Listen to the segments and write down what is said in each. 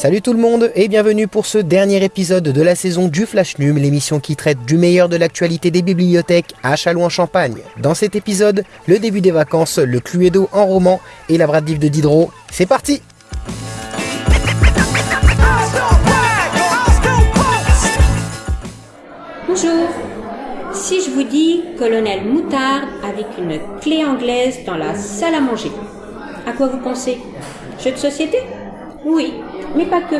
Salut tout le monde et bienvenue pour ce dernier épisode de la saison du Flash Num, l'émission qui traite du meilleur de l'actualité des bibliothèques à Châlons-en-Champagne. Dans cet épisode, le début des vacances, le Cluedo en roman et la Brad de Diderot. C'est parti Bonjour. Si je vous dis colonel Moutarde avec une clé anglaise dans la salle à manger, à quoi vous pensez? Jeu de société? Oui, mais pas que.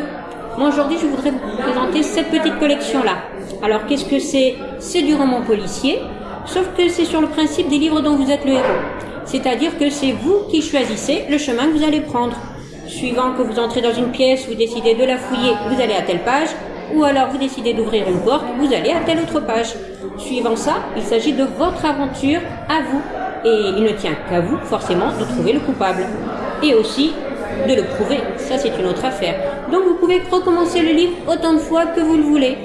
Moi aujourd'hui je voudrais vous présenter cette petite collection-là. Alors qu'est-ce que c'est? C'est du roman policier, sauf que c'est sur le principe des livres dont vous êtes le héros. C'est-à-dire que c'est vous qui choisissez le chemin que vous allez prendre. Suivant que vous entrez dans une pièce, vous décidez de la fouiller, vous allez à telle page, ou alors vous décidez d'ouvrir une porte, vous allez à telle autre page. Suivant ça, il s'agit de votre aventure à vous. Et il ne tient qu'à vous, forcément, de trouver le coupable. Et aussi de le prouver, ça c'est une autre affaire. Donc vous pouvez recommencer le livre autant de fois que vous le voulez.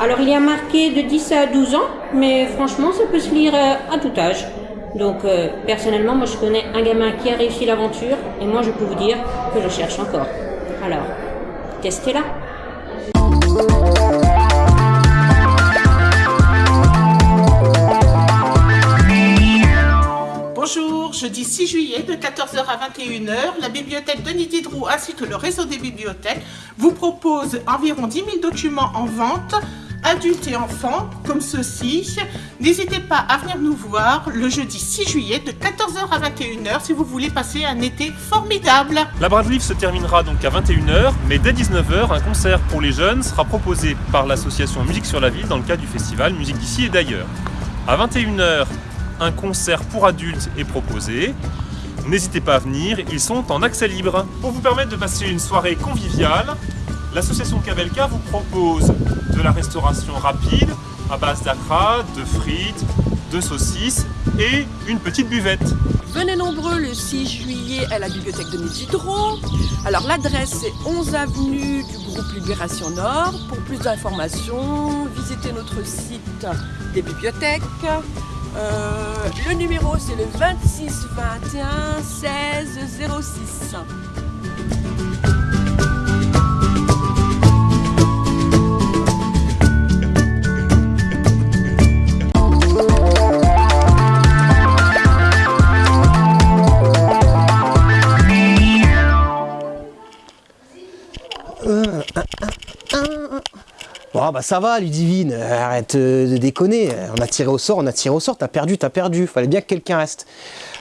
Alors il y a marqué de 10 à 12 ans, mais franchement ça peut se lire euh, à tout âge. Donc euh, personnellement, moi je connais un gamin qui a réussi l'aventure, et moi je peux vous dire que je cherche encore. Alors, testez-la. 14h à 21h, la bibliothèque Denis Diderot ainsi que le réseau des bibliothèques vous propose environ 10 000 documents en vente, adultes et enfants, comme ceci. N'hésitez pas à venir nous voir le jeudi 6 juillet de 14h à 21h si vous voulez passer un été formidable. La Brad Livre se terminera donc à 21h, mais dès 19h, un concert pour les jeunes sera proposé par l'association Musique sur la Ville dans le cadre du festival Musique d'ici et d'ailleurs. À 21h, un concert pour adultes est proposé. N'hésitez pas à venir, ils sont en accès libre. Pour vous permettre de passer une soirée conviviale, l'association Kabelka vous propose de la restauration rapide à base d'acra, de frites, de saucisses et une petite buvette. Venez nombreux le 6 juillet à la bibliothèque de Diderot. Alors l'adresse c'est 11 avenue du groupe Libération Nord. Pour plus d'informations, visitez notre site des bibliothèques. Euh, le numéro c'est le 26 21 16 06. Bon bah ça va Ludivine, arrête euh, de déconner, on a tiré au sort, on a tiré au sort, t'as perdu, t'as perdu, fallait bien que quelqu'un reste.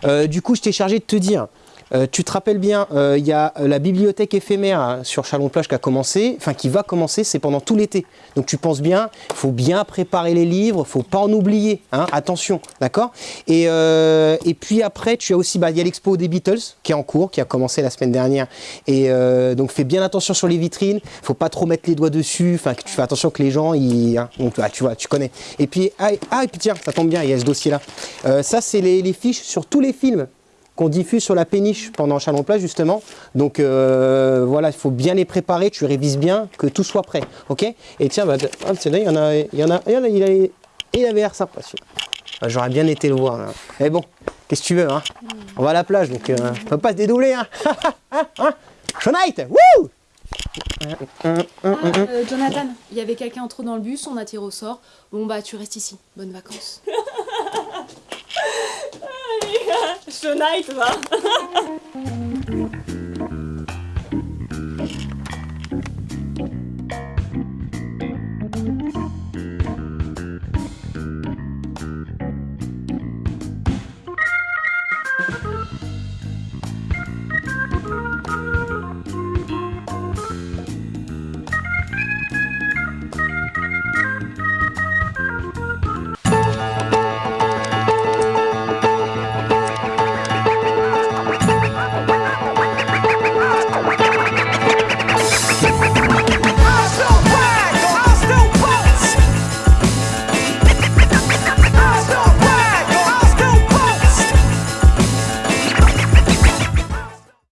Euh, du coup je t'ai chargé de te dire, euh, tu te rappelles bien, il y a la bibliothèque éphémère hein, sur Chalon-Plage qui a commencé, enfin qui va commencer, c'est pendant tout l'été. Donc tu penses bien, il faut bien préparer les livres, faut pas en oublier, hein, attention, d'accord? Et, puis après, tu as aussi, bah, il y a l'expo des Beatles qui est en cours, qui a commencé la semaine dernière. Et donc fais bien attention sur les vitrines, faut pas trop mettre les doigts dessus, enfin tu fais attention que les gens, ils, hein, donc, ah, tu vois, tu connais. Et puis, ah, ah, et puis tiens, ça tombe bien, il y a ce dossier-là. Euh, ça, c'est les fiches sur tous les films qu'on diffuse sur la péniche pendant Chalon-Plage justement. Donc euh, voilà, il faut bien les préparer, tu révises bien, que tout soit prêt, ok? Et tiens, bah, ah, il y en a, il y en a, il, y en a, il, avait, il avait l'air sympa ah, J'aurais bien été le voir. Là. Mais bon, qu'est-ce que tu veux, hein? On va à la plage, donc euh, on peut pas se dédoubler, hein, hein Shonite, wouh ah, euh, Jonathan, il y avait quelqu'un en trop dans le bus, on a tiré au sort. Bon bah tu restes ici, bonnes vacances. Night va